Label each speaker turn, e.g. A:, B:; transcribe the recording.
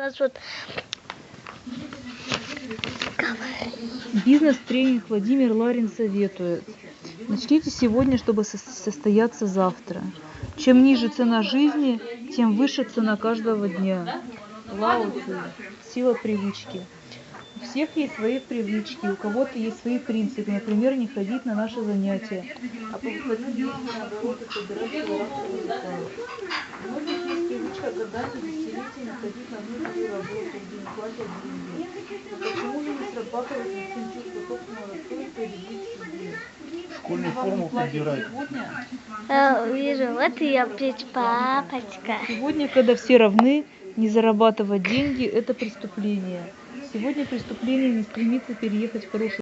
A: нас вот
B: Бизнес-тренинг Владимир Ларин советует. Начните сегодня, чтобы со- состояться завтра. Чем ниже цена жизни, тем выше цена каждого дня. Лао. Сила привычки. У всех есть свои привычки, у кого-то есть свои принципы. Например, не ходить на наши занятия, а по ходить на же работу, где не платят деньги. Почему же не срабатывает инстинкт собственного достоинства или быть себе?
C: Школьную форму подбирать.
B: сегодня,
A: э, вижу, вот и опять папочка.
B: Сегодня, когда все равны, не зарабатывать деньги – это преступление. Сегодня преступление не стремится переехать в хорошую